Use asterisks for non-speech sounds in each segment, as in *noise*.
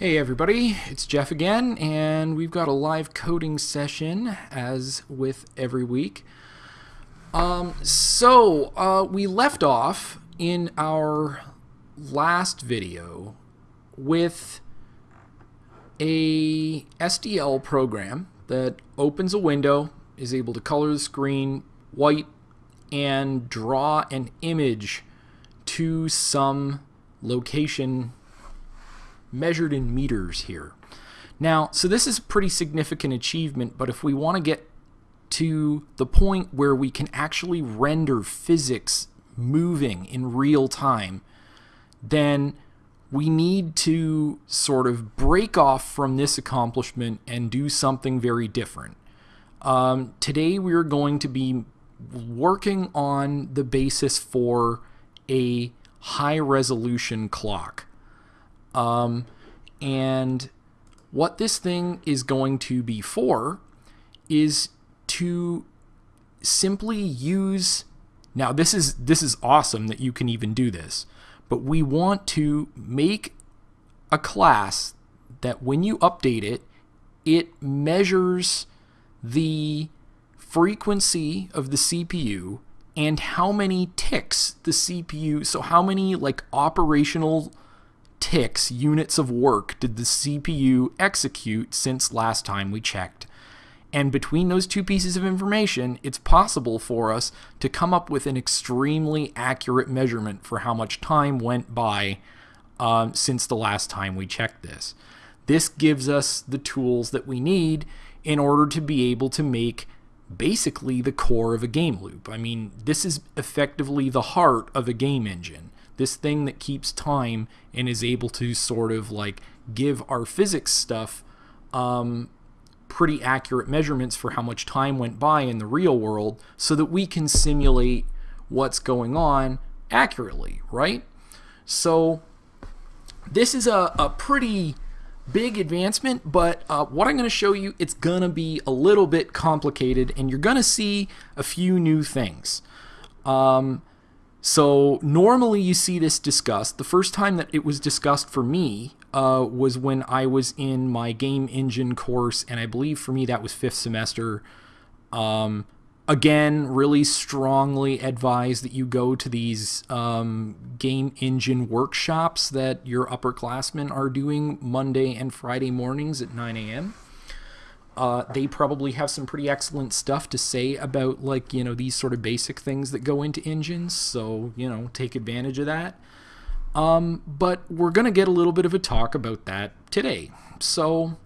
Hey everybody, it's Jeff again, and we've got a live coding session as with every week. Um, so, uh, we left off in our last video with a SDL program that opens a window, is able to color the screen white, and draw an image to some location measured in meters here. Now, so this is a pretty significant achievement, but if we want to get to the point where we can actually render physics moving in real time, then we need to sort of break off from this accomplishment and do something very different. Um, today we're going to be working on the basis for a high resolution clock. Um, and what this thing is going to be for is to simply use now this is this is awesome that you can even do this but we want to make a class that when you update it it measures the frequency of the CPU and how many ticks the CPU so how many like operational ticks, units of work, did the CPU execute since last time we checked. And between those two pieces of information, it's possible for us to come up with an extremely accurate measurement for how much time went by um, since the last time we checked this. This gives us the tools that we need in order to be able to make basically the core of a game loop. I mean, this is effectively the heart of a game engine this thing that keeps time and is able to sort of like give our physics stuff um, pretty accurate measurements for how much time went by in the real world so that we can simulate what's going on accurately, right? So this is a, a pretty big advancement, but uh, what I'm going to show you, it's going to be a little bit complicated, and you're going to see a few new things. Um, so normally you see this discussed. The first time that it was discussed for me uh, was when I was in my game engine course, and I believe for me that was fifth semester. Um, again, really strongly advise that you go to these um, game engine workshops that your upperclassmen are doing Monday and Friday mornings at 9 a.m. Uh, they probably have some pretty excellent stuff to say about like you know these sort of basic things that go into engines so you know take advantage of that. Um, but we're gonna get a little bit of a talk about that today. So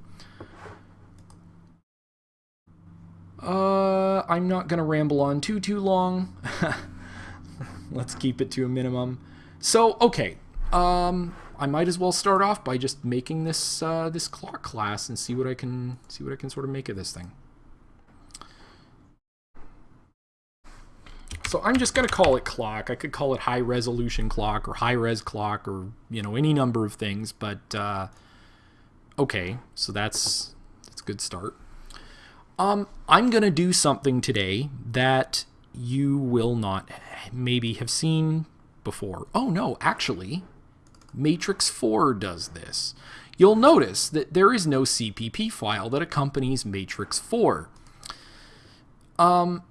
uh, I'm not gonna ramble on too too long. *laughs* Let's keep it to a minimum. So okay um, I might as well start off by just making this uh, this clock class and see what I can see what I can sort of make of this thing. So I'm just going to call it clock. I could call it high resolution clock or high res clock or you know any number of things, but uh, okay. So that's that's a good start. Um, I'm going to do something today that you will not maybe have seen before. Oh no, actually, Matrix 4 does this. You'll notice that there is no CPP file that accompanies Matrix 4. Um,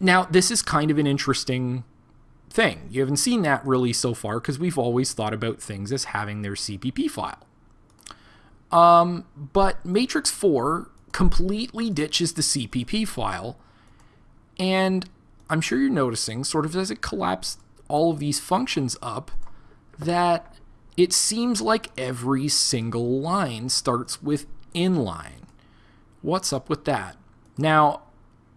now, this is kind of an interesting thing. You haven't seen that really so far because we've always thought about things as having their CPP file. Um, but Matrix 4 completely ditches the CPP file, and I'm sure you're noticing, sort of as it collapsed all of these functions up, that it seems like every single line starts with inline. What's up with that? Now,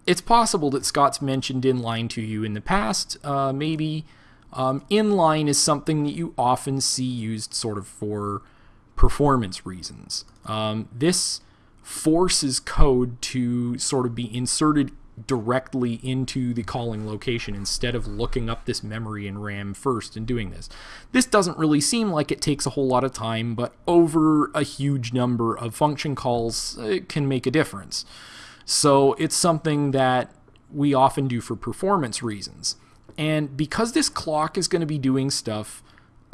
it's possible that Scott's mentioned inline to you in the past. Uh, maybe um, inline is something that you often see used sort of for performance reasons. Um, this forces code to sort of be inserted directly into the calling location instead of looking up this memory in RAM first and doing this. This doesn't really seem like it takes a whole lot of time, but over a huge number of function calls, it can make a difference. So it's something that we often do for performance reasons. And because this clock is going to be doing stuff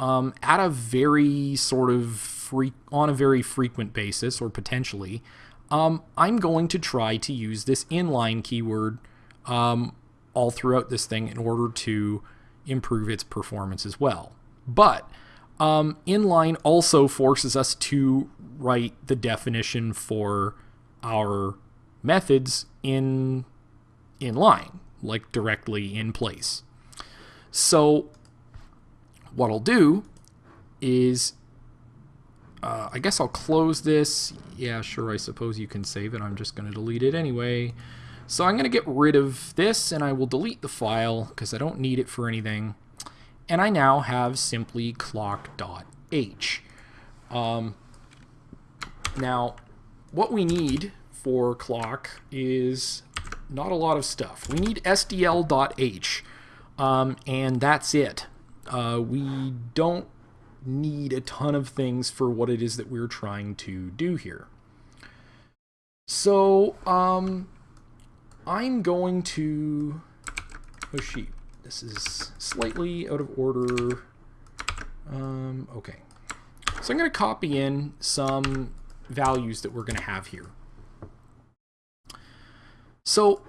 um, at a very sort of fre- on a very frequent basis or potentially, um, I'm going to try to use this inline keyword um, all throughout this thing in order to improve its performance as well. But um, inline also forces us to write the definition for our methods in inline, like directly in place. So what I'll do is, uh, I guess I'll close this. Yeah, sure, I suppose you can save it. I'm just going to delete it anyway. So I'm going to get rid of this and I will delete the file because I don't need it for anything. And I now have simply clock.h. Um, now, what we need for clock is not a lot of stuff. We need sdl.h, um, and that's it. Uh, we don't need a ton of things for what it is that we're trying to do here. So, um, I'm going to... Oh, sheet. This is slightly out of order. Um, okay. So I'm going to copy in some values that we're going to have here. So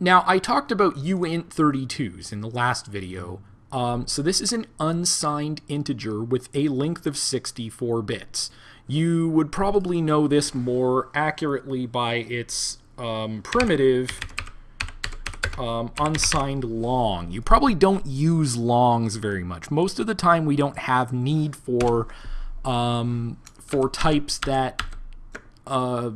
now I talked about uint32s in the last video. Um, so this is an unsigned integer with a length of 64 bits. You would probably know this more accurately by its um, primitive um, unsigned long. You probably don't use longs very much. Most of the time we don't have need for um, for types that uh,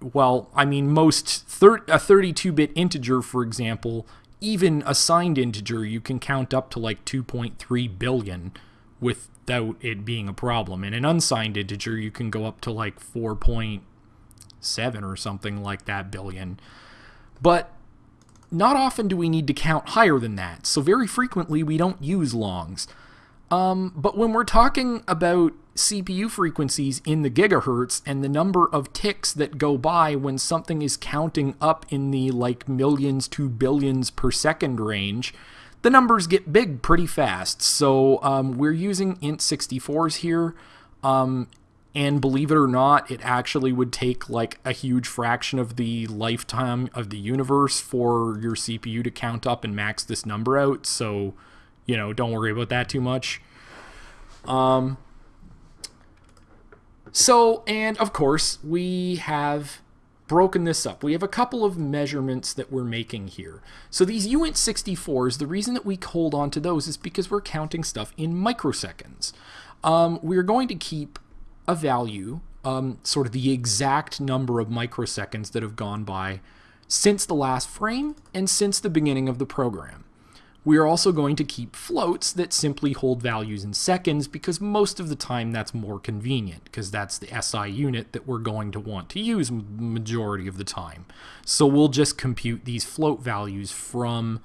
well, I mean, most thir a 32-bit integer, for example, even a signed integer, you can count up to like 2.3 billion without it being a problem. And an unsigned integer, you can go up to like 4.7 or something like that billion. But not often do we need to count higher than that, so very frequently we don't use longs. Um, but when we're talking about CPU frequencies in the gigahertz and the number of ticks that go by when something is counting up in the like millions to billions per second range, the numbers get big pretty fast. So um, we're using int64s here. Um, and believe it or not, it actually would take like a huge fraction of the lifetime of the universe for your CPU to count up and max this number out. So, you know, don't worry about that too much. Um, so, and of course, we have broken this up. We have a couple of measurements that we're making here. So these uint64s, the reason that we hold on to those is because we're counting stuff in microseconds. Um, we're going to keep a value, um, sort of the exact number of microseconds that have gone by since the last frame and since the beginning of the program. We are also going to keep floats that simply hold values in seconds because most of the time that's more convenient because that's the SI unit that we're going to want to use majority of the time. So we'll just compute these float values from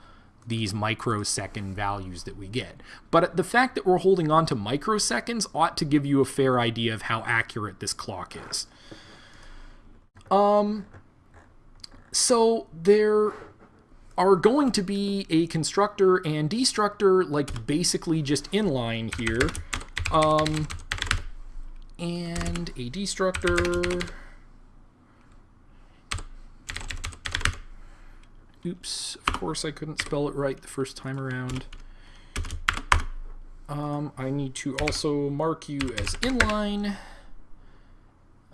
these microsecond values that we get. But the fact that we're holding on to microseconds ought to give you a fair idea of how accurate this clock is. Um, so there are going to be a constructor and destructor, like basically just inline here. Um, and a destructor. Oops, of course I couldn't spell it right the first time around. Um, I need to also mark you as inline.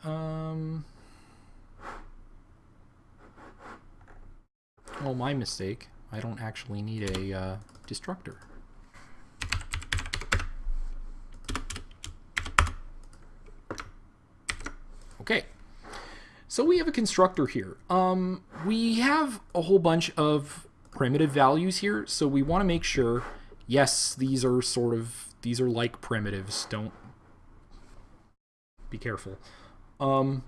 Um, Oh, my mistake. I don't actually need a uh, destructor. Okay, so we have a constructor here. Um, we have a whole bunch of primitive values here, so we want to make sure, yes, these are sort of, these are like primitives. Don't be careful. Um,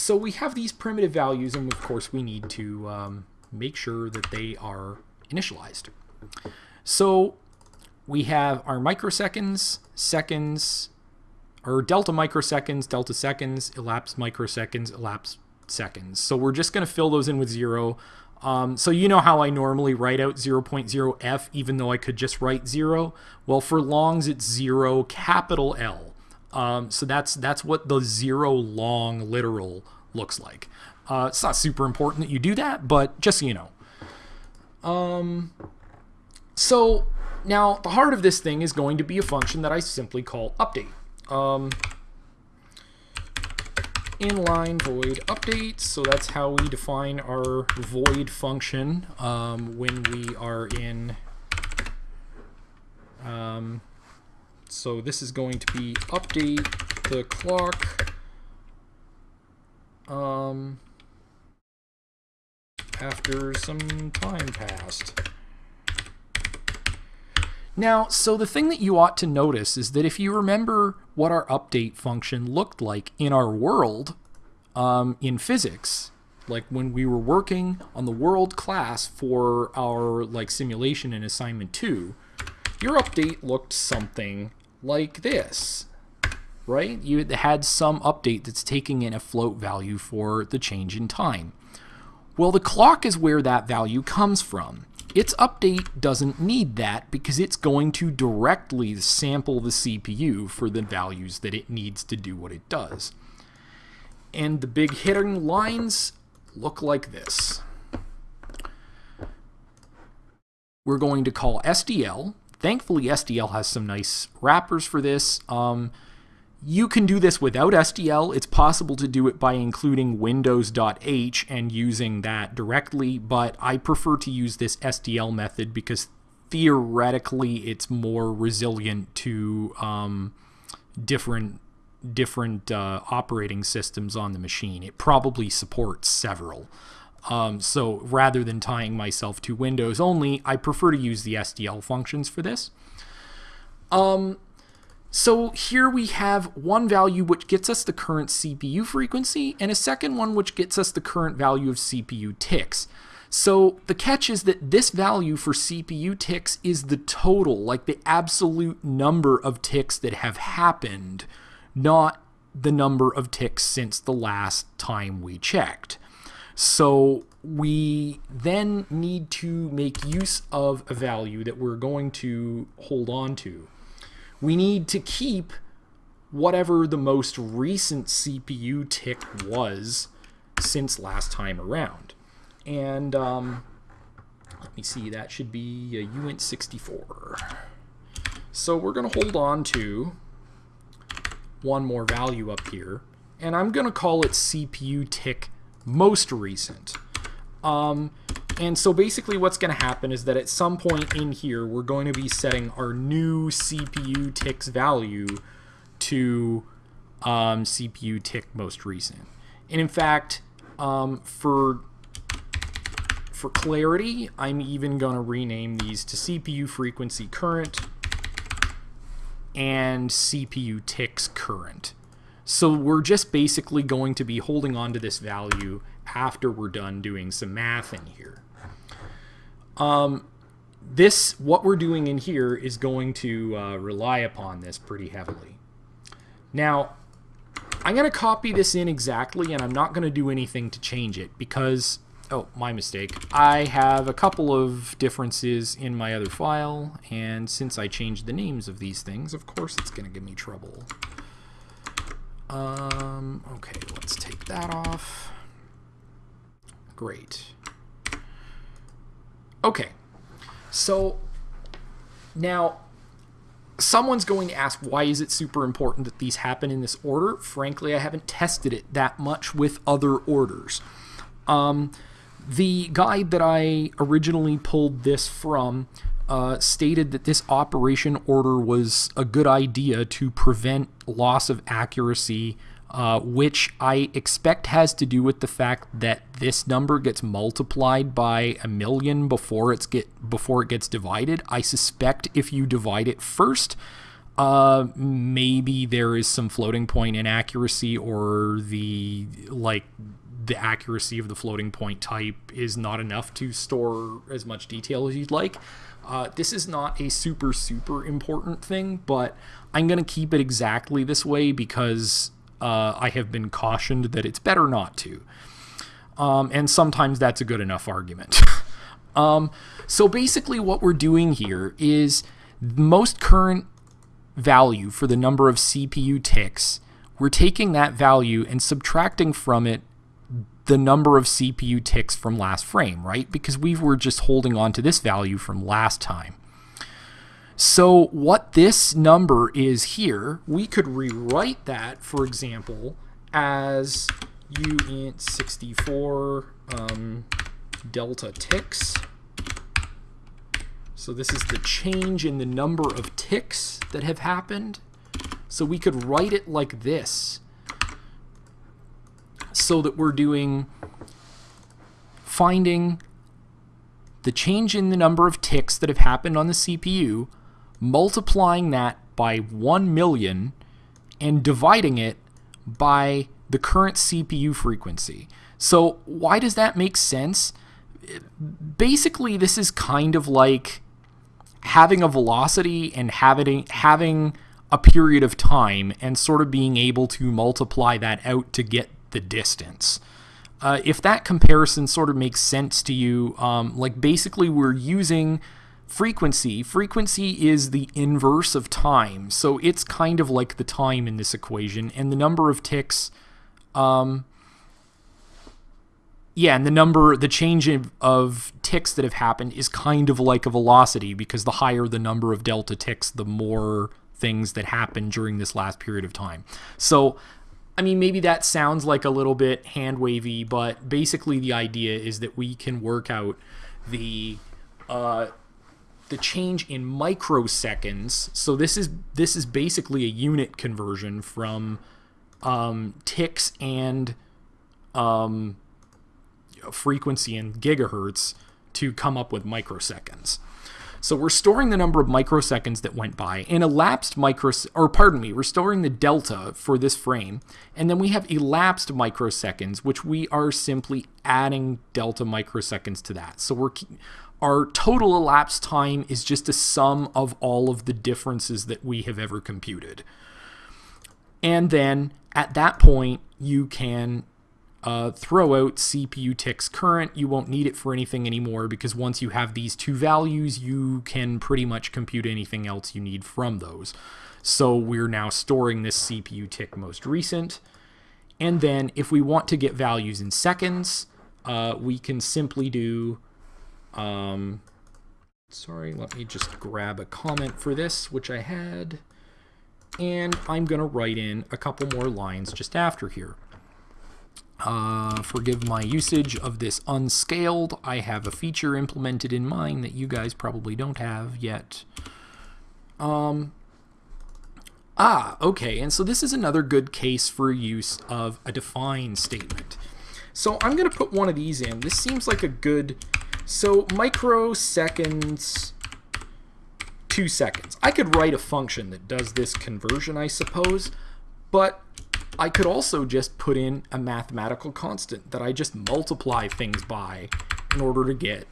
so we have these primitive values, and of course we need to um, make sure that they are initialized. So we have our microseconds, seconds, or delta microseconds, delta seconds, elapsed microseconds, elapsed seconds. So we're just going to fill those in with zero. Um, so you know how I normally write out 0.0f even though I could just write 0? Well, for longs it's 0 capital L. Um, so that's that's what the 0 long literal looks like. Uh, it's not super important that you do that, but just so you know. Um, so now the heart of this thing is going to be a function that I simply call update. Um, inline void update. So that's how we define our void function um, when we are in. Um, so this is going to be update the clock um, after some time passed. Now, so the thing that you ought to notice is that if you remember what our update function looked like in our world um, in physics, like when we were working on the world class for our like simulation in assignment 2, your update looked something like this, right? You had some update that's taking in a float value for the change in time. Well, the clock is where that value comes from. Its update doesn't need that because it's going to directly sample the CPU for the values that it needs to do what it does. And the big hitting lines look like this. We're going to call SDL. Thankfully, SDL has some nice wrappers for this. Um, you can do this without SDL. It's possible to do it by including windows.h and using that directly, but I prefer to use this SDL method because theoretically it's more resilient to um, different different uh, operating systems on the machine. It probably supports several. Um, so rather than tying myself to Windows only, I prefer to use the SDL functions for this. Um, so here we have one value which gets us the current CPU frequency and a second one which gets us the current value of CPU ticks. So the catch is that this value for CPU ticks is the total, like the absolute number of ticks that have happened, not the number of ticks since the last time we checked. So we then need to make use of a value that we're going to hold on to we need to keep whatever the most recent CPU tick was since last time around. And um, let me see, that should be a uint 64. So we're going to hold on to one more value up here, and I'm going to call it CPU tick most recent. Um, and so basically what's going to happen is that at some point in here, we're going to be setting our new CPU ticks value to um, CPU tick most recent. And in fact, um, for for clarity, I'm even going to rename these to CPU frequency current and CPU ticks current. So we're just basically going to be holding on to this value after we're done doing some math in here. Um, this, what we're doing in here is going to uh, rely upon this pretty heavily. Now, I'm going to copy this in exactly, and I'm not going to do anything to change it because, oh, my mistake. I have a couple of differences in my other file, and since I changed the names of these things, of course it's going to give me trouble. Um, okay, let's take that off. Great. Okay, so now someone's going to ask why is it super important that these happen in this order? Frankly, I haven't tested it that much with other orders. Um, the guide that I originally pulled this from uh, stated that this operation order was a good idea to prevent loss of accuracy uh, which I expect has to do with the fact that this number gets multiplied by a million before it's get before it gets divided. I suspect if you divide it first, uh, maybe there is some floating point inaccuracy or the like the accuracy of the floating point type is not enough to store as much detail as you'd like. Uh, this is not a super, super important thing, but I'm going to keep it exactly this way because uh, I have been cautioned that it's better not to. Um, and sometimes that's a good enough argument. *laughs* um, so basically, what we're doing here is the most current value for the number of CPU ticks, we're taking that value and subtracting from it the number of CPU ticks from last frame, right? Because we were just holding on to this value from last time. So what this number is here, we could rewrite that, for example, as uint 64 um, delta ticks. So this is the change in the number of ticks that have happened. So we could write it like this so that we're doing finding the change in the number of ticks that have happened on the CPU multiplying that by 1 million and dividing it by the current CPU frequency. So why does that make sense? Basically, this is kind of like having a velocity and having having a period of time and sort of being able to multiply that out to get the distance. Uh, if that comparison sort of makes sense to you, um, like basically we're using frequency. Frequency is the inverse of time, so it's kind of like the time in this equation, and the number of ticks, um, yeah, and the number, the change of, of ticks that have happened is kind of like a velocity because the higher the number of delta ticks, the more things that happen during this last period of time. So, I mean, maybe that sounds like a little bit hand wavy, but basically the idea is that we can work out the uh, the change in microseconds. So this is this is basically a unit conversion from um, ticks and um, frequency in gigahertz to come up with microseconds. So we're storing the number of microseconds that went by and elapsed micros or pardon me, we're storing the delta for this frame, and then we have elapsed microseconds, which we are simply adding delta microseconds to that. So we're our total elapsed time is just a sum of all of the differences that we have ever computed. And then at that point, you can uh, throw out CPU ticks current. You won't need it for anything anymore because once you have these two values, you can pretty much compute anything else you need from those. So we're now storing this CPU tick most recent. And then if we want to get values in seconds, uh, we can simply do um, sorry, let me just grab a comment for this, which I had. And I'm going to write in a couple more lines just after here. Uh, forgive my usage of this unscaled. I have a feature implemented in mine that you guys probably don't have yet. Um, ah, okay, and so this is another good case for use of a define statement. So I'm going to put one of these in. This seems like a good so microseconds, two seconds. I could write a function that does this conversion, I suppose, but I could also just put in a mathematical constant that I just multiply things by in order to get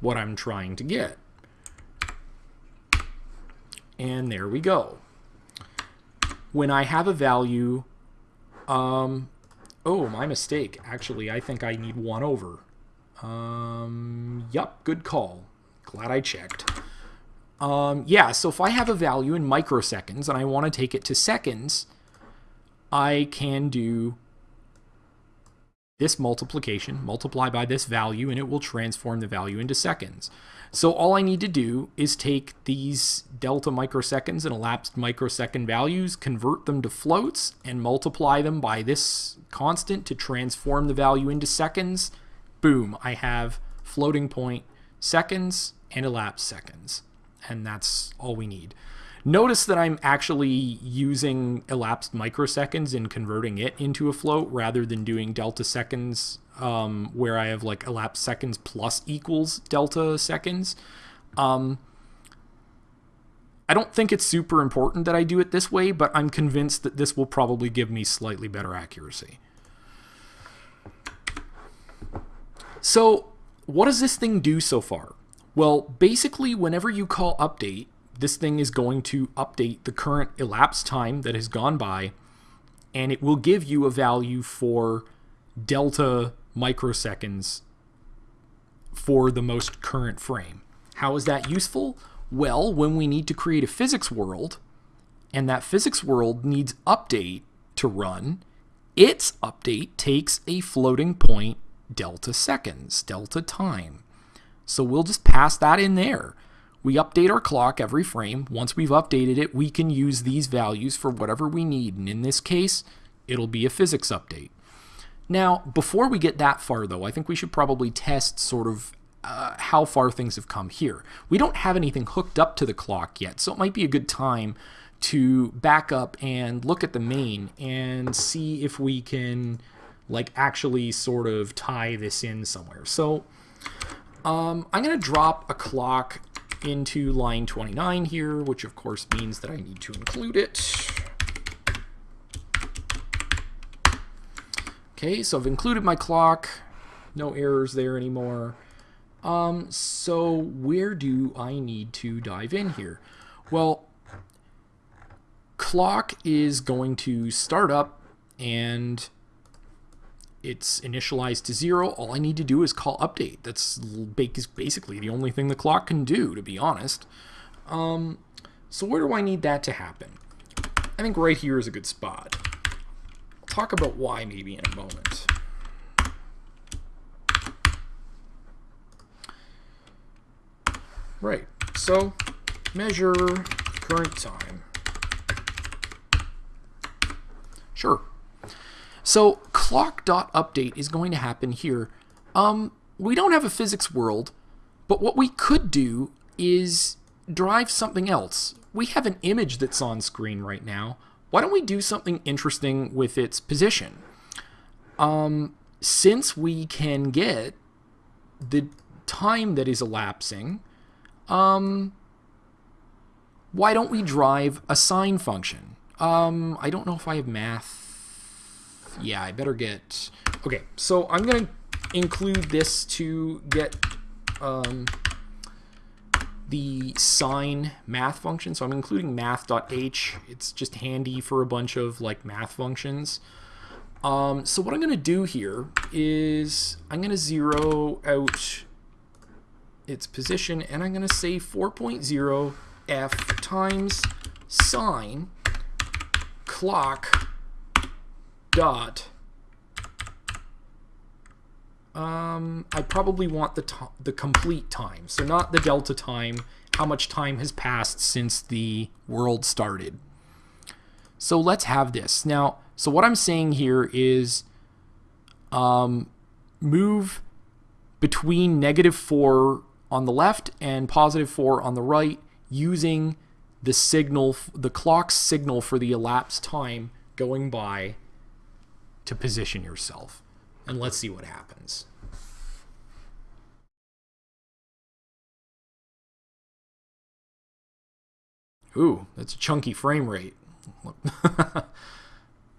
what I'm trying to get. And there we go. When I have a value, um, oh, my mistake. Actually, I think I need 1 over. Um, yup, good call. Glad I checked. Um, yeah, so if I have a value in microseconds and I want to take it to seconds, I can do this multiplication, multiply by this value, and it will transform the value into seconds. So all I need to do is take these delta microseconds and elapsed microsecond values, convert them to floats, and multiply them by this constant to transform the value into seconds, boom, I have floating point seconds and elapsed seconds. And that's all we need. Notice that I'm actually using elapsed microseconds and converting it into a float rather than doing delta seconds um, where I have like elapsed seconds plus equals delta seconds. Um, I don't think it's super important that I do it this way, but I'm convinced that this will probably give me slightly better accuracy. So what does this thing do so far? Well, basically, whenever you call update, this thing is going to update the current elapsed time that has gone by, and it will give you a value for delta microseconds for the most current frame. How is that useful? Well, when we need to create a physics world, and that physics world needs update to run, its update takes a floating point delta seconds, delta time. So we'll just pass that in there. We update our clock every frame. Once we've updated it, we can use these values for whatever we need. And in this case, it'll be a physics update. Now, before we get that far, though, I think we should probably test sort of uh, how far things have come here. We don't have anything hooked up to the clock yet, so it might be a good time to back up and look at the main and see if we can like actually sort of tie this in somewhere. So um, I'm going to drop a clock into line 29 here, which of course means that I need to include it. Okay, so I've included my clock. No errors there anymore. Um, so where do I need to dive in here? Well, clock is going to start up and it's initialized to zero. All I need to do is call update. That's basically the only thing the clock can do, to be honest. Um, so where do I need that to happen? I think right here is a good spot. I'll talk about why maybe in a moment. Right, so measure current time. Sure. So clock.update is going to happen here. Um, we don't have a physics world, but what we could do is drive something else. We have an image that's on screen right now. Why don't we do something interesting with its position? Um, since we can get the time that is elapsing, um, why don't we drive a sine function? Um, I don't know if I have math. Yeah, I better get... Okay, so I'm going to include this to get um, the sine math function. So I'm including math.h. It's just handy for a bunch of like math functions. Um, so what I'm going to do here is I'm going to zero out its position and I'm going to say 4.0 f times sine clock dot. Um, I probably want the the complete time. So not the delta time how much time has passed since the world started. So let's have this. Now so what I'm saying here is um, move between negative 4 on the left and positive 4 on the right using the signal, the clock signal for the elapsed time going by to position yourself. And let's see what happens. Ooh, that's a chunky frame rate. *laughs*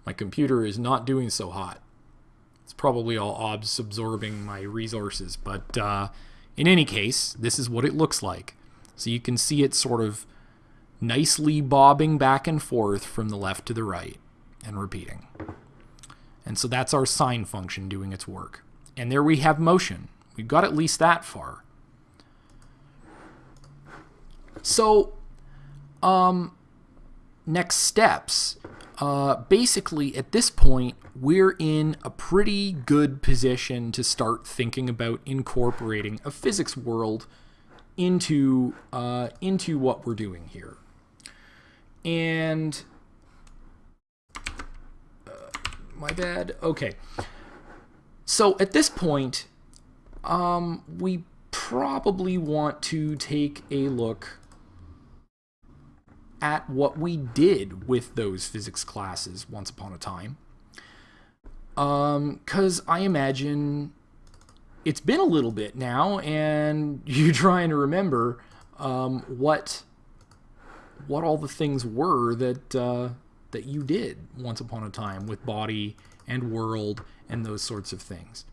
my computer is not doing so hot. It's probably all OBS absorbing my resources, but uh, in any case, this is what it looks like. So you can see it sort of nicely bobbing back and forth from the left to the right and repeating. And so that's our sine function doing its work. And there we have motion. We've got at least that far. So, um, next steps. Uh, basically, at this point, we're in a pretty good position to start thinking about incorporating a physics world into uh, into what we're doing here. And uh, my bad. Okay. So at this point, um, we probably want to take a look at what we did with those physics classes once upon a time. Um, Because um, I imagine it's been a little bit now, and *laughs* you're trying to remember um, what what all the things were that uh, that you did once upon a time with body and world and those sorts of things.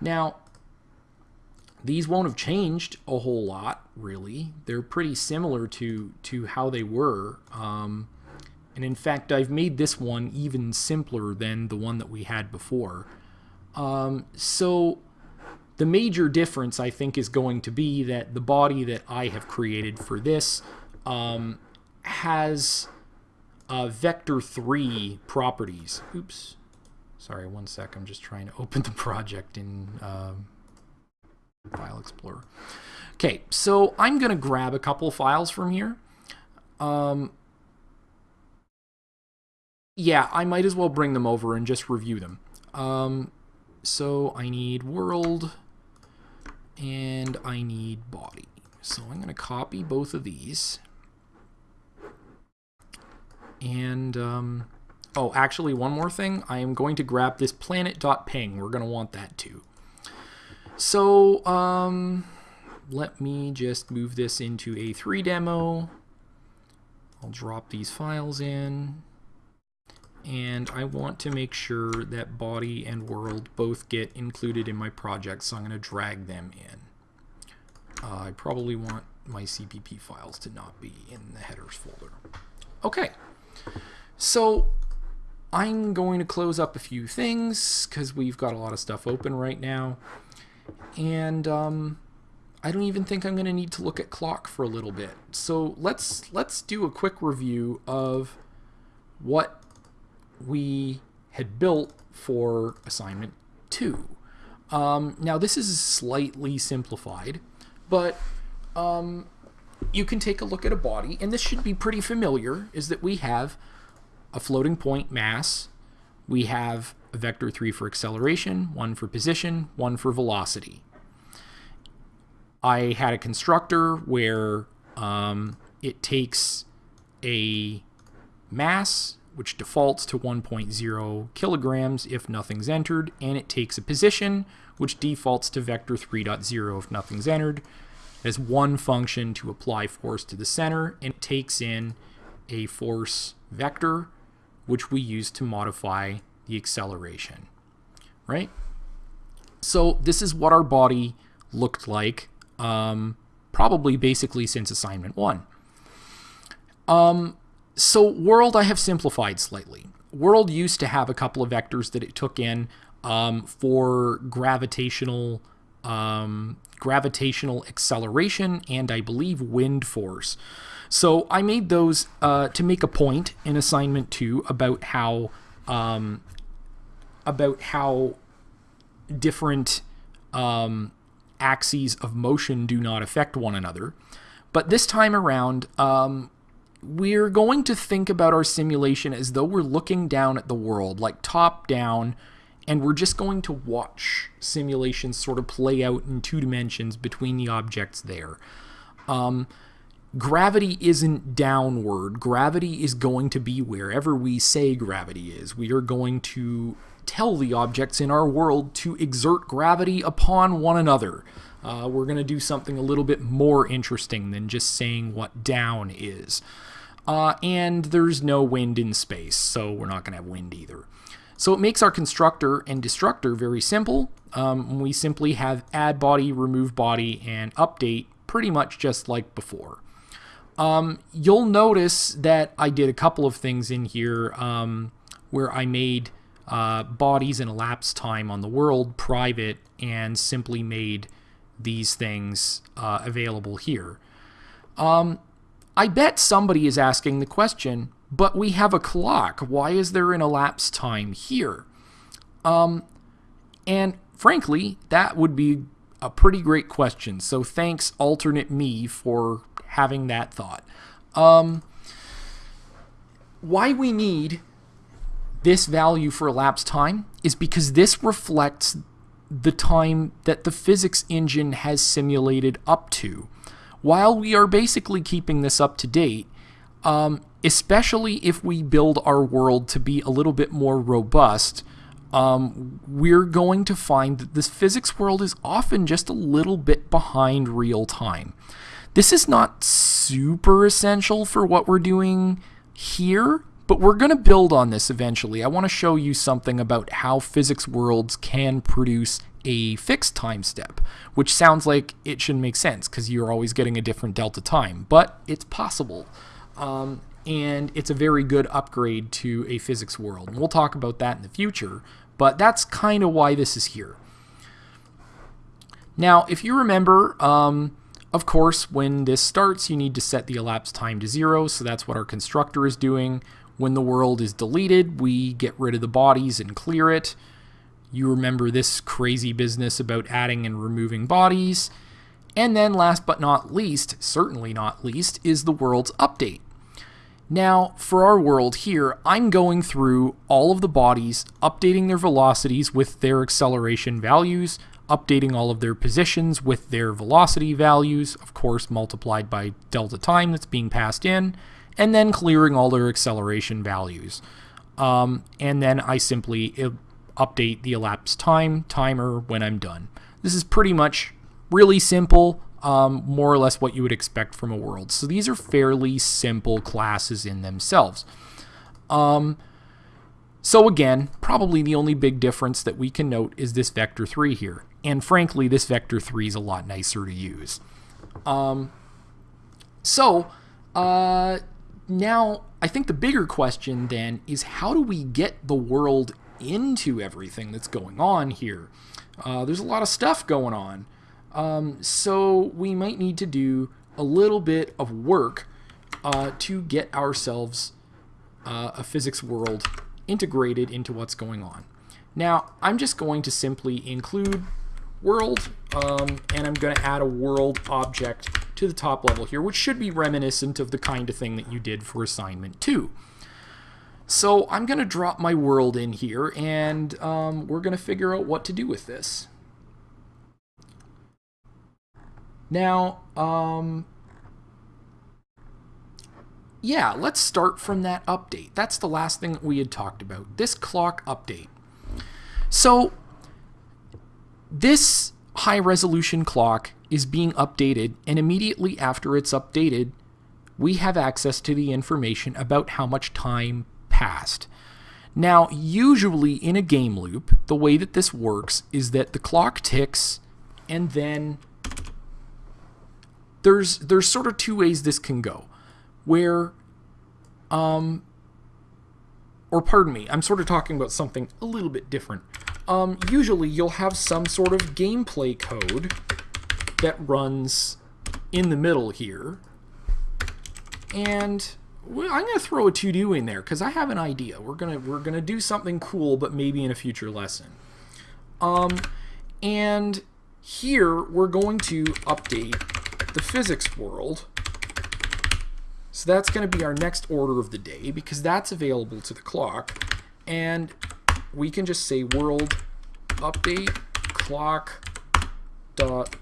Now, these won't have changed a whole lot, really. They're pretty similar to to how they were. Um, and in fact, I've made this one even simpler than the one that we had before. Um, so the major difference, I think, is going to be that the body that I have created for this um, has uh, vector 3 properties. Oops. Sorry, one sec. I'm just trying to open the project in um, File Explorer. Okay, so I'm going to grab a couple files from here. Um, yeah, I might as well bring them over and just review them. Um, so I need world and I need body. So I'm going to copy both of these. And, um, oh, actually, one more thing. I am going to grab this planet.ping. We're going to want that too. So, um, let me just move this into a 3 demo. I'll drop these files in and I want to make sure that body and world both get included in my project, so I'm going to drag them in. Uh, I probably want my CPP files to not be in the headers folder. Okay, so I'm going to close up a few things because we've got a lot of stuff open right now. And um, I don't even think I'm going to need to look at clock for a little bit. So let's let's do a quick review of what we had built for assignment 2. Um, now this is slightly simplified, but um, you can take a look at a body, and this should be pretty familiar, is that we have a floating point mass, we have a vector 3 for acceleration, one for position, one for velocity. I had a constructor where um, it takes a mass which defaults to 1.0 kilograms if nothing's entered, and it takes a position, which defaults to vector 3.0 if nothing's entered. It has one function to apply force to the center, and it takes in a force vector, which we use to modify the acceleration, right? So this is what our body looked like, um, probably basically since assignment one. Um, so world I have simplified slightly. World used to have a couple of vectors that it took in um, for gravitational um, gravitational acceleration and I believe wind force. So I made those uh, to make a point in assignment two about how um, about how different um, axes of motion do not affect one another. But this time around, um, we're going to think about our simulation as though we're looking down at the world, like top down, and we're just going to watch simulations sort of play out in two dimensions between the objects there. Um, gravity isn't downward. Gravity is going to be wherever we say gravity is. We are going to tell the objects in our world to exert gravity upon one another. Uh, we're going to do something a little bit more interesting than just saying what down is. Uh, and there's no wind in space, so we're not going to have wind either. So it makes our constructor and destructor very simple. Um, we simply have add body, remove body, and update pretty much just like before. Um, you'll notice that I did a couple of things in here um, where I made uh, bodies and elapsed time on the world private and simply made these things uh, available here. Um, I bet somebody is asking the question, but we have a clock. Why is there an elapsed time here? Um, and frankly, that would be a pretty great question. So thanks, alternate me, for having that thought. Um, why we need this value for elapsed time is because this reflects the time that the physics engine has simulated up to while we are basically keeping this up to date, um, especially if we build our world to be a little bit more robust, um, we're going to find that this physics world is often just a little bit behind real time. This is not super essential for what we're doing here, but we're going to build on this eventually. I want to show you something about how physics worlds can produce a fixed time step, which sounds like it shouldn't make sense because you're always getting a different delta time, but it's possible. Um, and it's a very good upgrade to a physics world. And we'll talk about that in the future. But that's kind of why this is here. Now, if you remember, um, of course, when this starts, you need to set the elapsed time to zero, so that's what our constructor is doing. When the world is deleted, we get rid of the bodies and clear it. You remember this crazy business about adding and removing bodies. And then last but not least, certainly not least, is the world's update. Now, for our world here, I'm going through all of the bodies, updating their velocities with their acceleration values, updating all of their positions with their velocity values, of course multiplied by delta time that's being passed in, and then clearing all their acceleration values. Um, and then I simply update the elapsed time timer when I'm done. This is pretty much really simple, um, more or less what you would expect from a world. So these are fairly simple classes in themselves. Um, so again, probably the only big difference that we can note is this vector 3 here. And frankly, this vector 3 is a lot nicer to use. Um, so uh, now I think the bigger question then is how do we get the world into everything that's going on here? Uh, there's a lot of stuff going on. Um, so we might need to do a little bit of work uh, to get ourselves uh, a physics world integrated into what's going on. Now, I'm just going to simply include world, um, and I'm going to add a world object to the top level here, which should be reminiscent of the kind of thing that you did for assignment 2. So I'm going to drop my world in here, and um, we're going to figure out what to do with this. Now, um, yeah, let's start from that update. That's the last thing we had talked about, this clock update. So this high resolution clock is being updated and immediately after it's updated, we have access to the information about how much time passed. Now, usually in a game loop, the way that this works is that the clock ticks and then there's there's sort of two ways this can go. Where um or pardon me, I'm sort of talking about something a little bit different um, usually you'll have some sort of gameplay code that runs in the middle here. And well, I'm going to throw a to-do in there because I have an idea. We're going to we're to do something cool, but maybe in a future lesson. Um, and here we're going to update the physics world. So that's going to be our next order of the day because that's available to the clock. And we can just say world update clock dot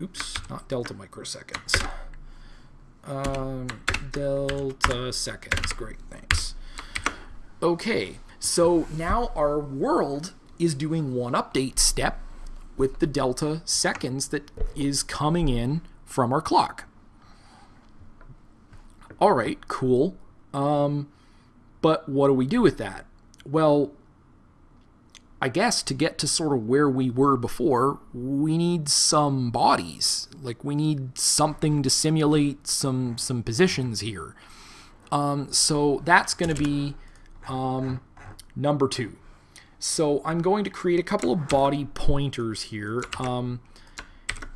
oops not delta microseconds um, delta seconds great thanks okay so now our world is doing one update step with the delta seconds that is coming in from our clock all right cool um, but what do we do with that well I guess to get to sort of where we were before, we need some bodies. Like we need something to simulate some some positions here. Um, so that's going to be um, number two. So I'm going to create a couple of body pointers here. Um,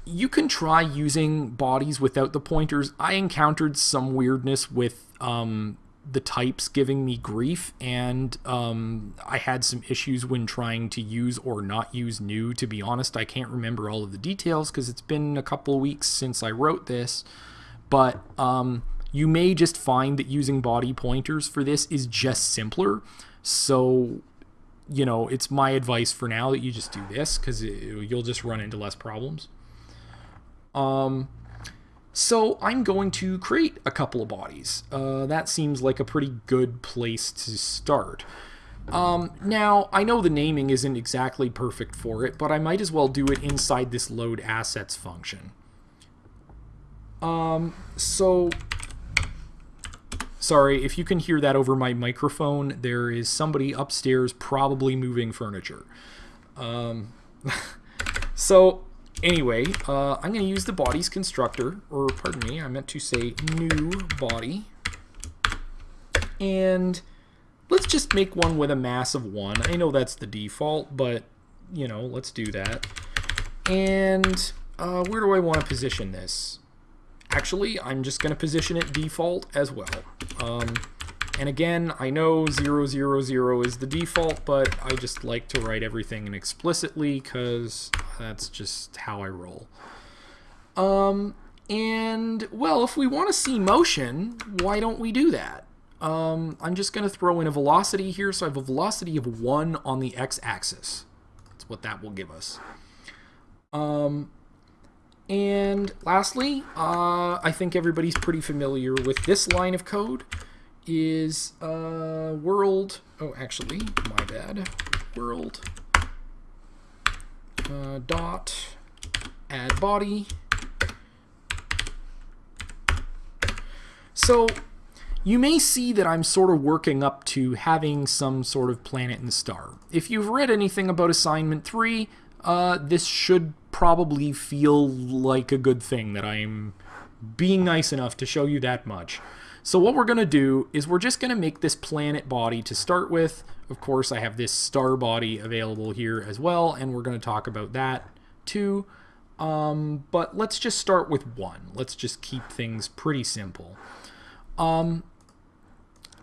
you can try using bodies without the pointers. I encountered some weirdness with um, the types giving me grief, and um, I had some issues when trying to use or not use new. To be honest, I can't remember all of the details because it's been a couple weeks since I wrote this, but um, you may just find that using body pointers for this is just simpler. So, you know, it's my advice for now that you just do this because you'll just run into less problems. Um, so I'm going to create a couple of bodies. Uh, that seems like a pretty good place to start. Um, now, I know the naming isn't exactly perfect for it, but I might as well do it inside this load assets function. Um, so, sorry, if you can hear that over my microphone, there is somebody upstairs probably moving furniture. Um, *laughs* so, Anyway, uh, I'm going to use the bodies constructor, or pardon me, I meant to say new body. And let's just make one with a mass of 1. I know that's the default, but, you know, let's do that. And uh, where do I want to position this? Actually, I'm just going to position it default as well. Um, and again, I know 000 is the default, but I just like to write everything in explicitly because that's just how I roll. Um, and, well, if we want to see motion, why don't we do that? Um, I'm just going to throw in a velocity here. So I have a velocity of 1 on the x-axis. That's what that will give us. Um, and lastly, uh, I think everybody's pretty familiar with this line of code is uh, world, oh actually, my bad, world uh, dot add body. So you may see that I'm sort of working up to having some sort of planet and star. If you've read anything about assignment 3, uh, this should probably feel like a good thing that I'm being nice enough to show you that much. So what we're going to do is we're just going to make this planet body to start with. Of course, I have this star body available here as well, and we're going to talk about that too. Um, but let's just start with one. Let's just keep things pretty simple. Um,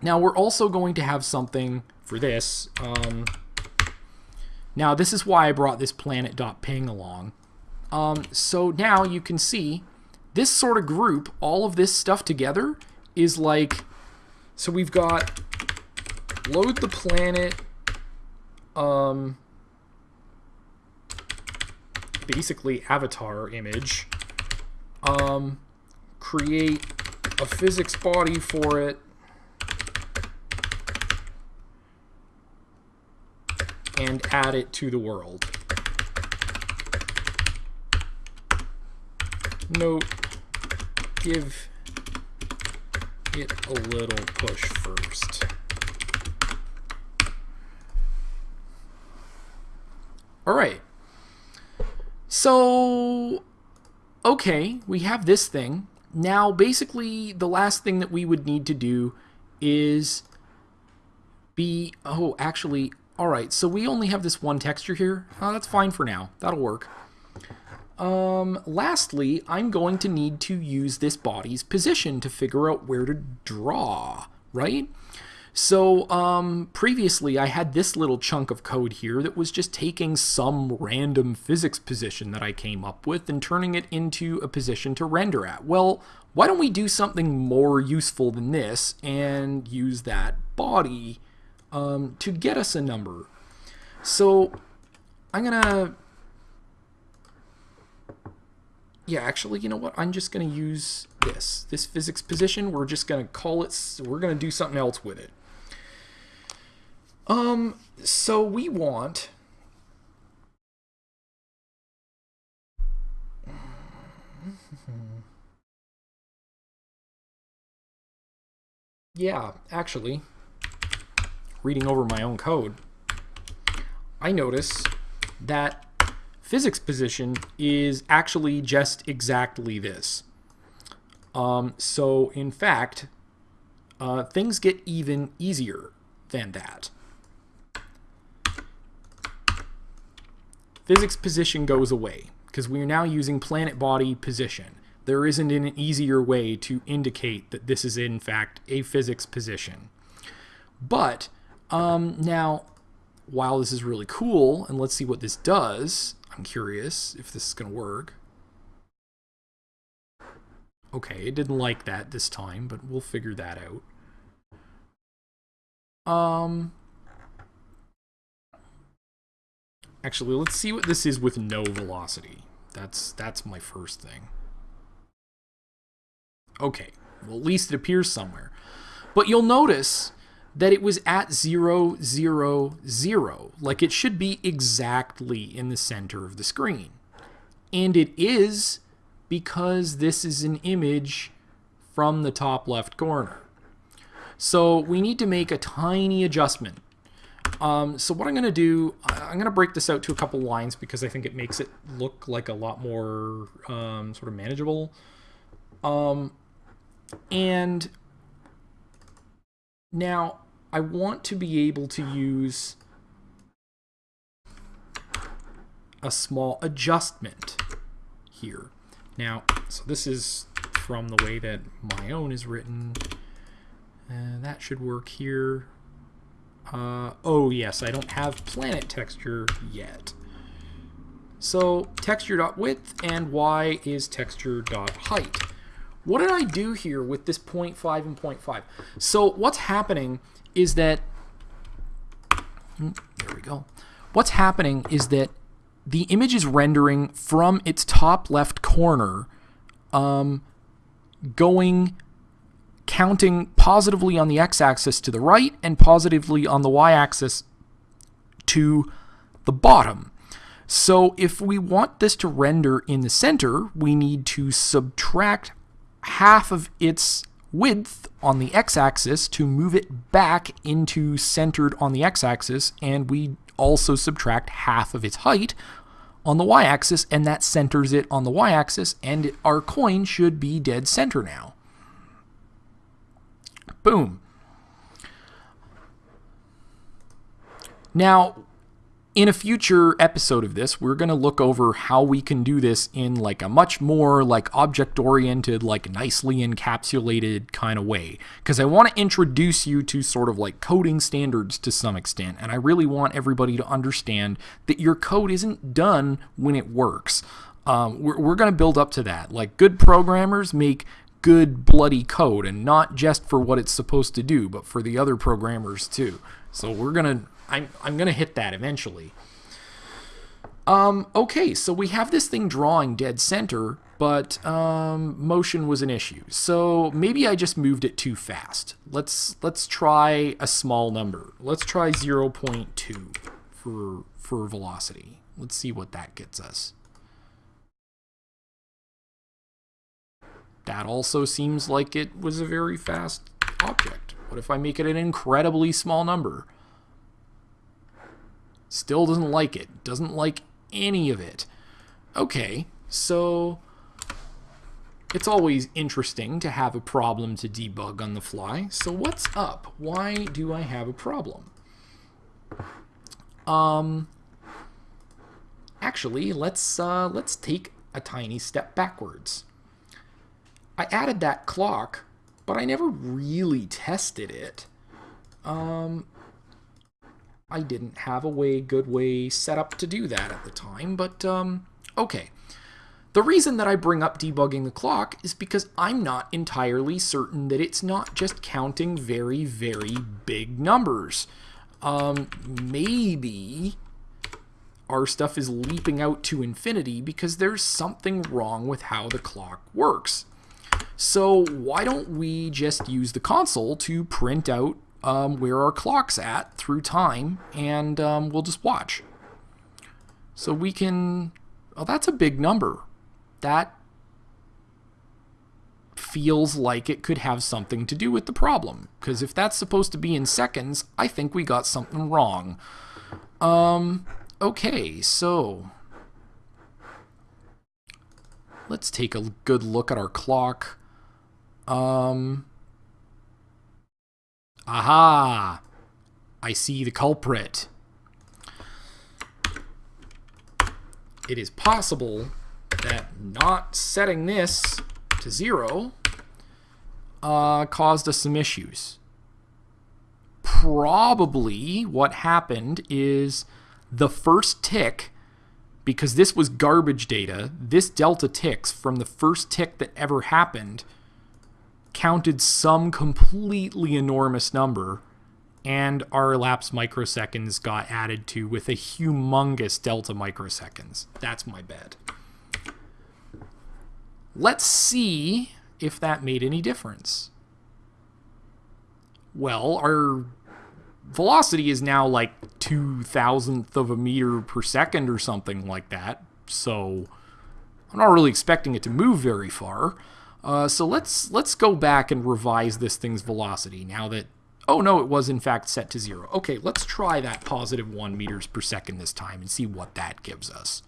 now we're also going to have something for this. Um, now this is why I brought this planet.ping along. Um, so now you can see this sort of group, all of this stuff together is like, so we've got load the planet, um, basically avatar image, um, create a physics body for it, and add it to the world. Note, give it a little push first. All right. So, okay, we have this thing. Now, basically, the last thing that we would need to do is be, oh, actually, all right, so we only have this one texture here. Oh, that's fine for now. That'll work. Um, lastly, I'm going to need to use this body's position to figure out where to draw, right? So um, previously I had this little chunk of code here that was just taking some random physics position that I came up with and turning it into a position to render at. Well, why don't we do something more useful than this and use that body um, to get us a number? So I'm going to yeah, actually, you know what? I'm just going to use this. This physics position, we're just going to call it, we're going to do something else with it. Um, so we want... yeah, actually, reading over my own code, I notice that physics position is actually just exactly this. Um, so in fact, uh, things get even easier than that. Physics position goes away because we are now using planet body position. There isn't an easier way to indicate that this is in fact a physics position. But um, now, while this is really cool, and let's see what this does, I'm curious if this is going to work. Okay, it didn't like that this time, but we'll figure that out. Um, actually, let's see what this is with no velocity. That's that's my first thing. Okay, well, at least it appears somewhere. But you'll notice that it was at 0, 0, 0. Like it should be exactly in the center of the screen. And it is because this is an image from the top left corner. So we need to make a tiny adjustment. Um, so what I'm going to do, I'm going to break this out to a couple lines because I think it makes it look like a lot more um, sort of manageable. Um, and now I want to be able to use a small adjustment here. Now, so this is from the way that my own is written. Uh, that should work here. Uh, oh yes, I don't have planet texture yet. So texture.width and y is texture.height. What did I do here with this 0.5 and 0.5? So what's happening is that, hmm, there we go. What's happening is that the image is rendering from its top left corner, um, going, counting positively on the x-axis to the right and positively on the y-axis to the bottom. So if we want this to render in the center, we need to subtract half of its width on the x-axis to move it back into centered on the x-axis, and we also subtract half of its height on the y-axis, and that centers it on the y-axis, and our coin should be dead center now. Boom. Now, in a future episode of this, we're going to look over how we can do this in like a much more like object oriented, like nicely encapsulated kind of way. Because I want to introduce you to sort of like coding standards to some extent. And I really want everybody to understand that your code isn't done when it works. Um, we're we're going to build up to that. Like good programmers make good bloody code and not just for what it's supposed to do, but for the other programmers too. So we're going to I'm, I'm going to hit that eventually. Um, okay, so we have this thing drawing dead center, but um, motion was an issue. So maybe I just moved it too fast. Let's let's try a small number. Let's try 0.2 for for velocity. Let's see what that gets us. That also seems like it was a very fast object. What if I make it an incredibly small number? Still doesn't like it. Doesn't like any of it. Okay, so it's always interesting to have a problem to debug on the fly. So what's up? Why do I have a problem? Um, actually, let's uh, let's take a tiny step backwards. I added that clock, but I never really tested it. Um, I didn't have a way, good way set up to do that at the time, but um, okay. The reason that I bring up debugging the clock is because I'm not entirely certain that it's not just counting very, very big numbers. Um, maybe our stuff is leaping out to infinity because there's something wrong with how the clock works. So why don't we just use the console to print out um, where our clock's at through time, and um, we'll just watch. So we can, oh, that's a big number. That feels like it could have something to do with the problem. Because if that's supposed to be in seconds, I think we got something wrong. Um, okay, so let's take a good look at our clock. Um, Aha! I see the culprit. It is possible that not setting this to zero uh, caused us some issues. Probably what happened is the first tick, because this was garbage data, this delta ticks from the first tick that ever happened counted some completely enormous number, and our elapsed microseconds got added to with a humongous delta microseconds. That's my bet. Let's see if that made any difference. Well, our velocity is now like two thousandth of a meter per second or something like that. So I'm not really expecting it to move very far. Uh, so let's let's go back and revise this thing's velocity now that oh no it was in fact set to zero okay let's try that positive one meters per second this time and see what that gives us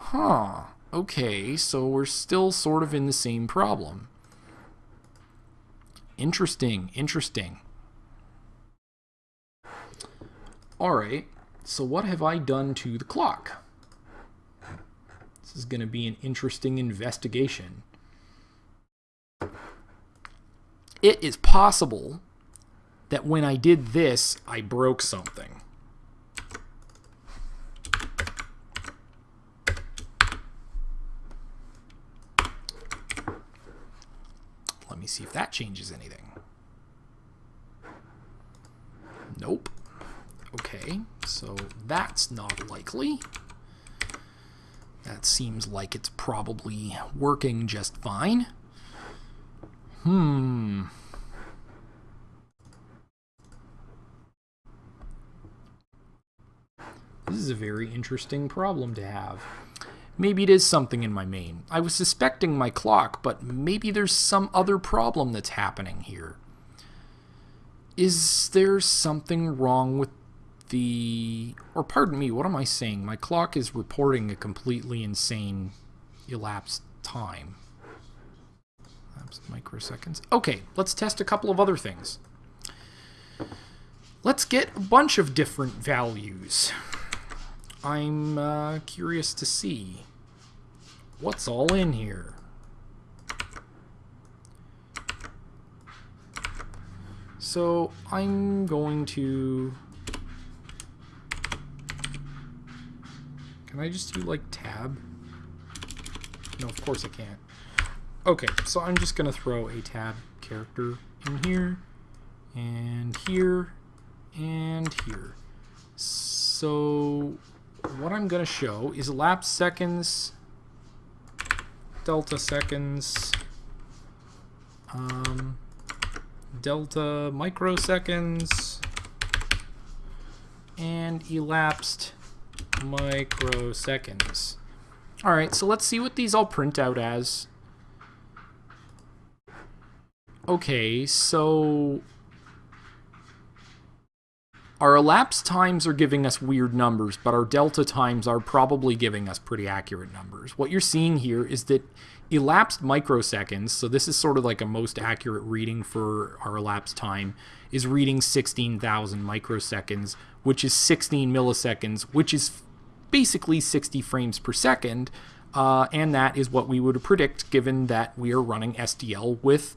huh okay so we're still sort of in the same problem Interesting, interesting. All right, so what have I done to the clock? This is going to be an interesting investigation. It is possible that when I did this, I broke something. Let me see if that changes anything. Nope. Okay, so that's not likely. That seems like it's probably working just fine. Hmm. This is a very interesting problem to have. Maybe it is something in my main. I was suspecting my clock, but maybe there's some other problem that's happening here. Is there something wrong with the... Or pardon me, what am I saying? My clock is reporting a completely insane elapsed time. Elapsed microseconds. Okay, let's test a couple of other things. Let's get a bunch of different values. I'm uh, curious to see what's all in here. So I'm going to... Can I just do like tab? No, of course I can't. Okay, so I'm just going to throw a tab character in here, and here, and here. So what I'm going to show is elapsed seconds, delta seconds, um, delta microseconds, and elapsed microseconds. Alright, so let's see what these all print out as. Okay, so our elapsed times are giving us weird numbers, but our delta times are probably giving us pretty accurate numbers. What you're seeing here is that elapsed microseconds, so this is sort of like a most accurate reading for our elapsed time, is reading 16,000 microseconds, which is 16 milliseconds, which is basically 60 frames per second, uh, and that is what we would predict given that we are running SDL with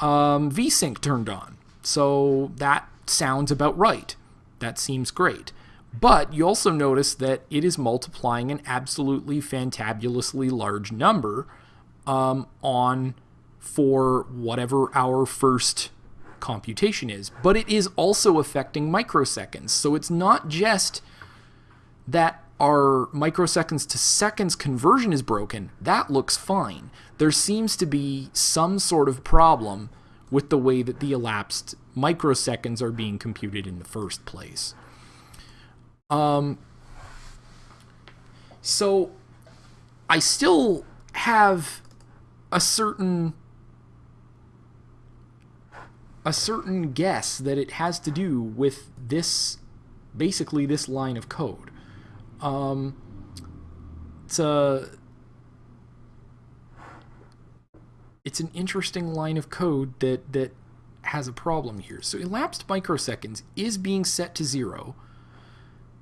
um, VSync turned on. So that sounds about right. That seems great. But you also notice that it is multiplying an absolutely fantabulously large number um, on for whatever our first computation is. But it is also affecting microseconds. So it's not just that our microseconds to seconds conversion is broken. That looks fine. There seems to be some sort of problem with the way that the elapsed microseconds are being computed in the first place. Um, so I still have a certain a certain guess that it has to do with this basically this line of code. Um, it's a it's an interesting line of code that that has a problem here. So elapsed microseconds is being set to zero.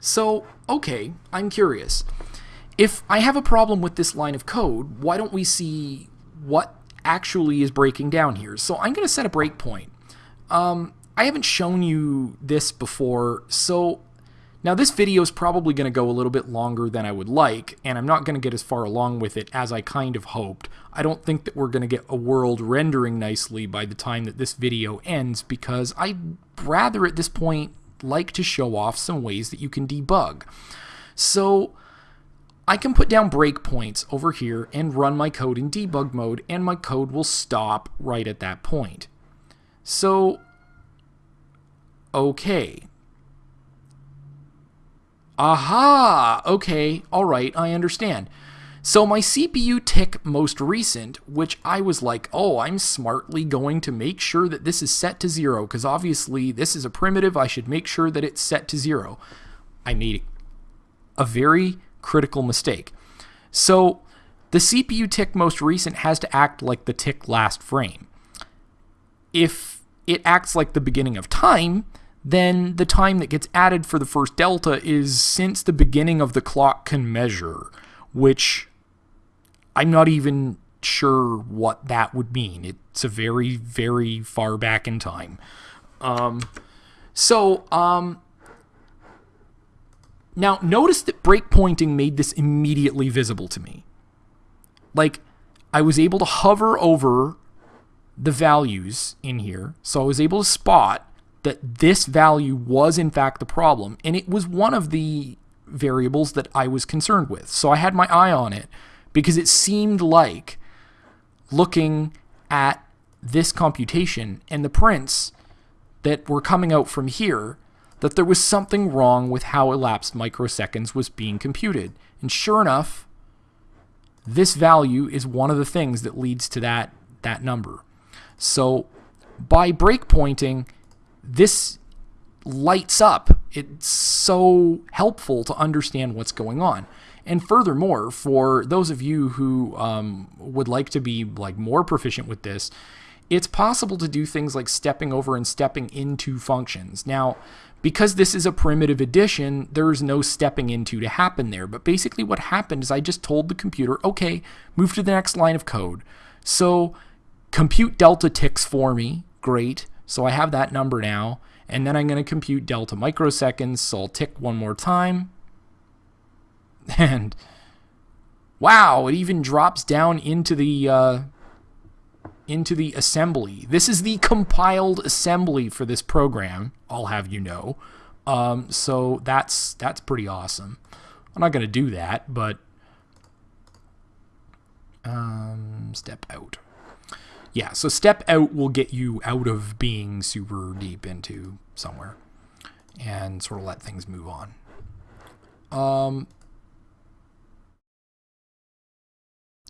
So, okay, I'm curious. If I have a problem with this line of code, why don't we see what actually is breaking down here? So I'm going to set a breakpoint. Um, I haven't shown you this before, so now this video is probably going to go a little bit longer than I would like, and I'm not going to get as far along with it as I kind of hoped. I don't think that we're going to get a world rendering nicely by the time that this video ends because I'd rather at this point like to show off some ways that you can debug. So I can put down breakpoints over here and run my code in debug mode and my code will stop right at that point. So, okay, Aha! Okay, alright, I understand. So my CPU tick most recent, which I was like, oh, I'm smartly going to make sure that this is set to zero, because obviously this is a primitive, I should make sure that it's set to zero. I made a very critical mistake. So the CPU tick most recent has to act like the tick last frame. if it acts like the beginning of time, then the time that gets added for the first delta is since the beginning of the clock can measure, which I'm not even sure what that would mean. It's a very, very far back in time. Um, so, um, now notice that breakpointing made this immediately visible to me. Like, I was able to hover over the values in here, so I was able to spot that this value was in fact the problem, and it was one of the variables that I was concerned with. So I had my eye on it because it seemed like looking at this computation and the prints that were coming out from here that there was something wrong with how elapsed microseconds was being computed. And sure enough, this value is one of the things that leads to that, that number. So by breakpointing, this lights up. It's so helpful to understand what's going on. And furthermore, for those of you who um, would like to be like more proficient with this, it's possible to do things like stepping over and stepping into functions. Now, because this is a primitive addition, there's no stepping into to happen there. But basically what happened is I just told the computer, okay, move to the next line of code. So compute delta ticks for me. Great. So I have that number now. And then I'm going to compute delta microseconds. So I'll tick one more time. *laughs* And wow, it even drops down into the uh, into the assembly. This is the compiled assembly for this program. I'll have you know. Um, so that's that's pretty awesome. I'm not going to do that, but um, step out. Yeah, so step out will get you out of being super deep into somewhere and sort of let things move on. Um,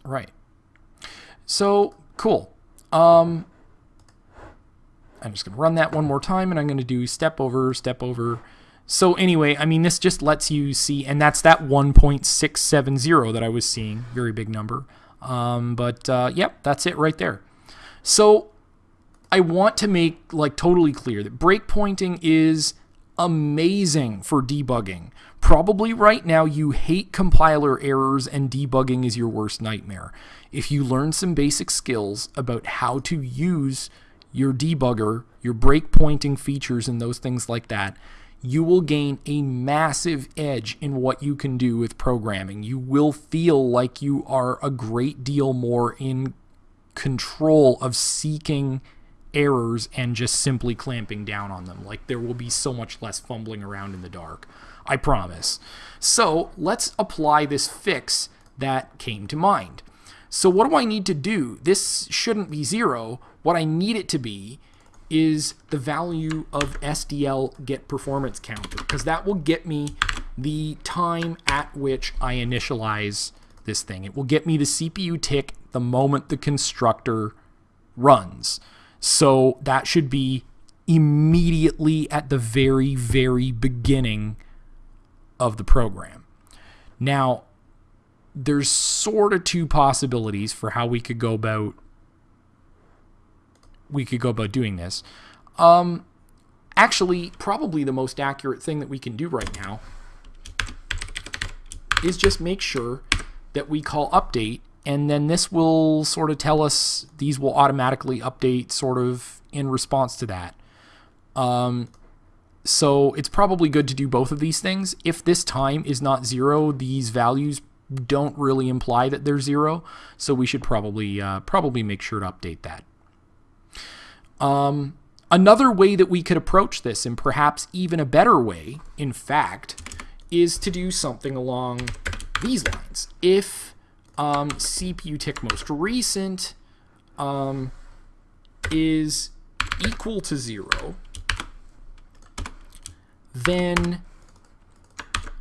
Right. So, cool. Um, I'm just going to run that one more time, and I'm going to do step over, step over. So anyway, I mean, this just lets you see, and that's that 1.670 that I was seeing. Very big number. Um, but, uh, yep, that's it right there. So I want to make, like, totally clear that breakpointing is amazing for debugging. Probably right now you hate compiler errors and debugging is your worst nightmare. If you learn some basic skills about how to use your debugger, your breakpointing features and those things like that, you will gain a massive edge in what you can do with programming. You will feel like you are a great deal more in control of seeking errors and just simply clamping down on them. Like there will be so much less fumbling around in the dark. I promise. So let's apply this fix that came to mind. So what do I need to do? This shouldn't be zero. What I need it to be is the value of SDL get performance counter because that will get me the time at which I initialize this thing. It will get me the CPU tick the moment the constructor runs. So that should be immediately at the very, very beginning of the program. Now, there's sort of two possibilities for how we could go about we could go about doing this. Um, actually, probably the most accurate thing that we can do right now is just make sure that we call update and then this will sort of tell us these will automatically update sort of in response to that. Um, so it's probably good to do both of these things. If this time is not zero, these values don't really imply that they're zero, so we should probably uh, probably make sure to update that. Um, another way that we could approach this, and perhaps even a better way, in fact, is to do something along these lines. If um, CPU tick most recent um, is equal to zero, then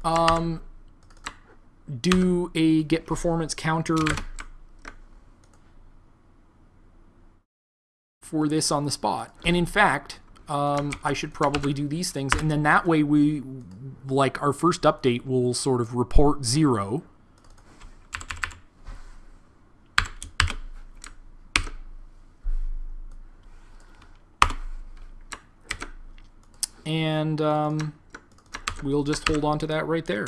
um, do a get performance counter for this on the spot. And in fact, um, I should probably do these things. And then that way we, like our first update will sort of report zero. and um, we'll just hold on to that right there.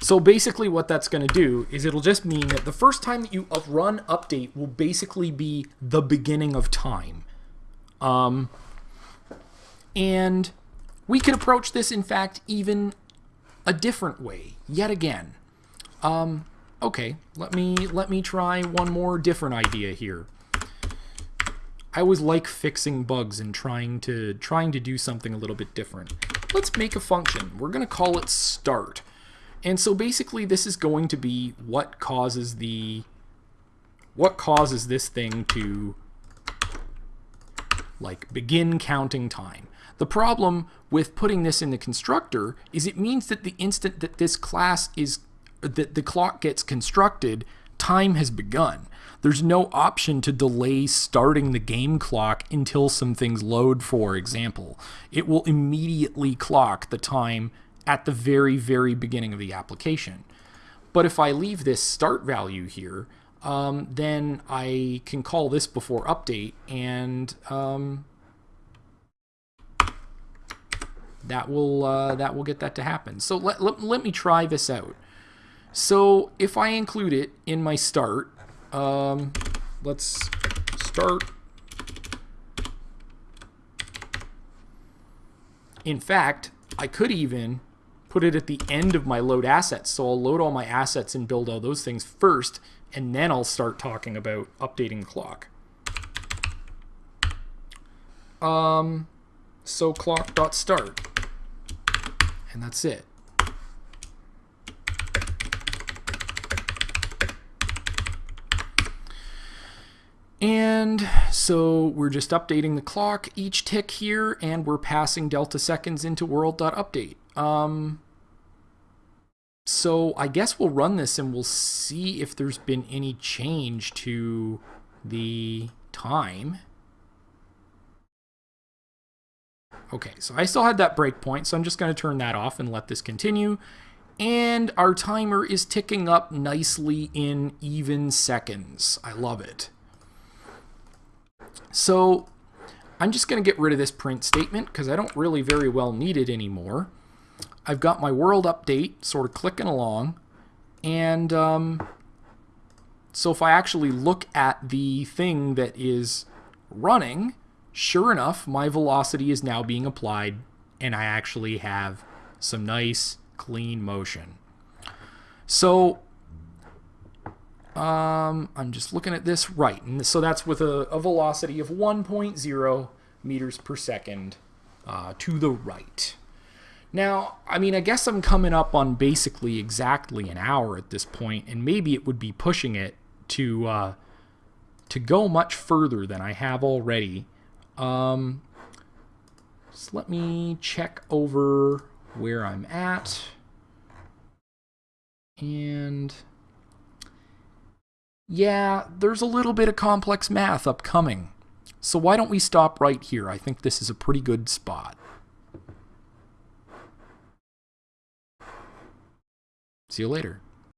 So basically what that's going to do is it'll just mean that the first time that you run update will basically be the beginning of time. Um, and we can approach this, in fact, even a different way, yet again. Um, okay, let me, let me try one more different idea here. I always like fixing bugs and trying to trying to do something a little bit different. Let's make a function. We're going to call it start. And so basically this is going to be what causes the what causes this thing to like begin counting time. The problem with putting this in the constructor is it means that the instant that this class is that the clock gets constructed, time has begun. There's no option to delay starting the game clock until some things load, for example. It will immediately clock the time at the very, very beginning of the application. But if I leave this start value here, um, then I can call this before update and um, that will uh, that will get that to happen. So let, let, let, me try this out. So if I include it in my start, um, let's start. In fact, I could even put it at the end of my load assets. So I'll load all my assets and build all those things first, and then I'll start talking about updating the clock. Um, so clock.start, and that's it. And so we're just updating the clock each tick here, and we're passing delta seconds into world.update. Um, so I guess we'll run this and we'll see if there's been any change to the time. Okay, so I still had that breakpoint, so I'm just going to turn that off and let this continue. And our timer is ticking up nicely in even seconds. I love it. So I'm just going to get rid of this print statement because I don't really very well need it anymore. I've got my world update sort of clicking along. And um, so if I actually look at the thing that is running, sure enough, my velocity is now being applied and I actually have some nice clean motion. So um, I'm just looking at this right. And so that's with a, a velocity of 1.0 meters per second uh, to the right. Now, I mean, I guess I'm coming up on basically exactly an hour at this point, and maybe it would be pushing it to uh, to go much further than I have already. Um, so let me check over where I'm at. And yeah, there's a little bit of complex math upcoming. So why don't we stop right here? I think this is a pretty good spot. See you later.